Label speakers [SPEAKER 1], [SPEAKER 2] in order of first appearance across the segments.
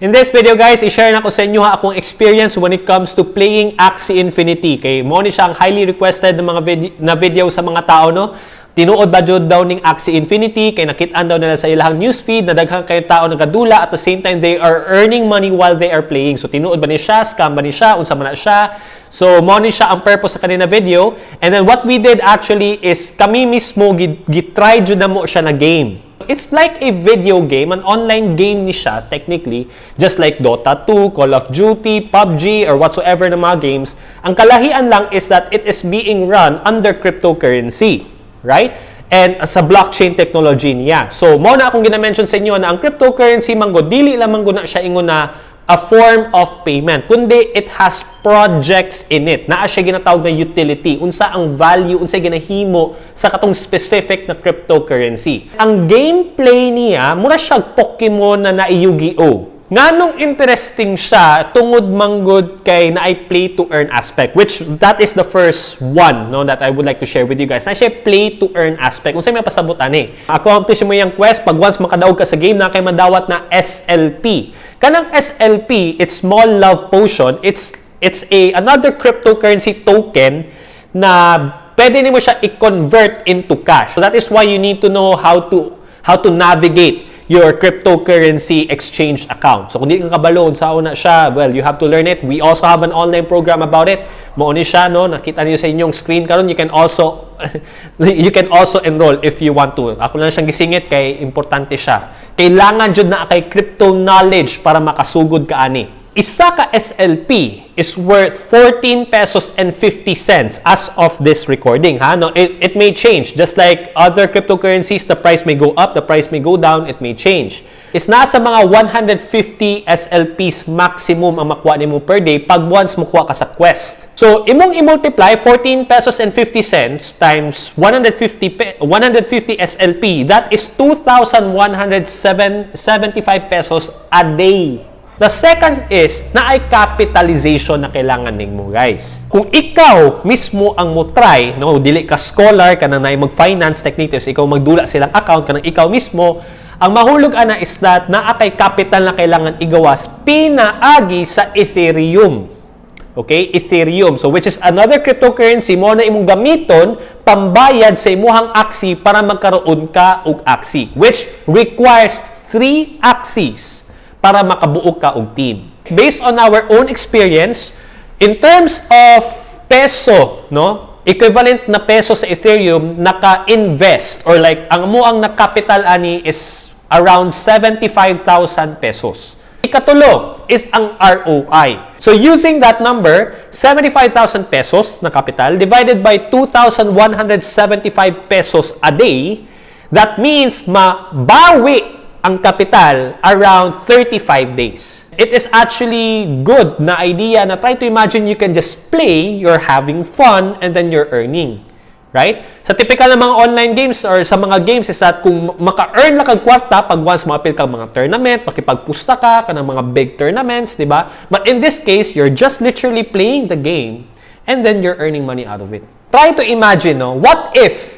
[SPEAKER 1] In this video guys, i-share na ko sa inyo ha akong experience when it comes to playing Axie Infinity. Kay mo ni siya ang highly requested ng mga vid- na video sa mga tao no. Tinuod ba jud daw ning Axie Infinity kay nakitaan daw nila sa ilang newsfeed na daghang kay tao nagadula at the same time they are earning money while they are playing. So tinuod ba ni siya, scam ba ni siya, unsa man na siya. So mo ni siya ang purpose sa kanina video. And then what we did actually is kami mismo gitry jud na mo siya na game. It's like a video game, an online game ni siya, technically, just like Dota 2, Call of Duty, PUBG, or whatsoever na mga games. Ang kalahian lang is that it is being run under cryptocurrency, right? And sa blockchain technology niya. So, mo na akong gina-mention sa inyo na ang cryptocurrency manggo, dili lamang na siya ingon na a form of payment, kundi it has projects in it. Naa siya ginatawag na utility. Unsa ang value, unsa ginahimo sa katong specific na cryptocurrency. Ang gameplay niya, mura siya Pokemon na na Yu-Gi-Oh! Nganong interesting siya tungod manggod kay na I play to earn aspect which that is the first one no that I would like to share with you guys. Na siya play to earn aspect. Kung sa may pasabot ani. Accomplish mo yung quest pag once makadaog ka sa game na kay madawat na SLP. Kanang SLP, it's small love potion. It's it's a another cryptocurrency token na pwede nimo siya i-convert into cash. So that is why you need to know how to how to navigate your cryptocurrency exchange account. So kung di ka kabalo sa una siya, well, you have to learn it. We also have an online program about it. Mauni siya, no? Nakita niyo sa inyong screen karon. You can also you can also enroll if you want to. Ako lang siyang gisingit kay importante siya. Kailangan jud na kay crypto knowledge para makasugod ka ani isa ka SLP is worth 14 pesos and 50 cents as of this recording. Ha? No, it, it may change. Just like other cryptocurrencies, the price may go up, the price may go down, it may change. Is nasa mga 150 SLPs maximum ang makuha nimo per day pag once makuha ka sa quest. So, imong i-multiply 14 pesos and 50 cents times 150 150 SLP, that is 2,175 pesos a day. The second is na ay capitalization na kailangan mo guys. Kung ikaw mismo ang mo try, no, dili ka scholar ka na mag-finance techniques, ikaw magdula silang account ka ikaw mismo, ang mahulog ana is that na kay capital na kailangan igawas pinaagi sa Ethereum. Okay? Ethereum. So, which is another cryptocurrency mo na imong gamiton pambayad sa imuhang aksi para magkaroon ka og aksi. Which requires three axes para makabuo ka og team. Based on our own experience, in terms of peso, no? Equivalent na peso sa Ethereum, naka-invest or like ang mo ang na-capital ani is around 75,000 pesos. Ikatulo is ang ROI. So using that number, 75,000 pesos na capital divided by 2,175 pesos a day, that means mabawi ang kapital around 35 days. It is actually good na idea na try to imagine you can just play, you're having fun, and then you're earning. Right? Sa typical na mga online games or sa mga games is that kung maka-earn na kag kwarta pag once mapil kang mga tournament, makipagpusta ka ka ng mga big tournaments, di ba? But in this case, you're just literally playing the game and then you're earning money out of it. Try to imagine, no? What if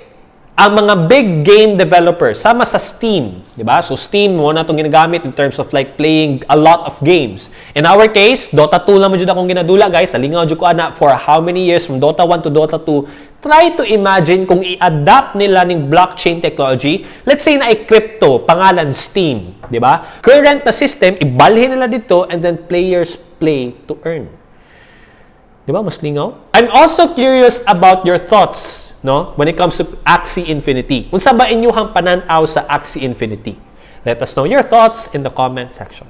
[SPEAKER 1] ang mga big game developers, sama sa Steam, di ba? So Steam mo na itong ginagamit in terms of like playing a lot of games. In our case, Dota 2 lang mo akong ginadula, guys. Salingaw jud ko ana for how many years from Dota 1 to Dota 2. Try to imagine kung i-adapt nila ning blockchain technology. Let's say na ay crypto, pangalan Steam, di ba? Current na system, ibalhin nila dito and then players play to earn. Di ba? Mas lingaw? I'm also curious about your thoughts no? When it comes to Axie Infinity. Unsa ba inyuhang pananaw sa Axie Infinity? Let us know your thoughts in the comment section.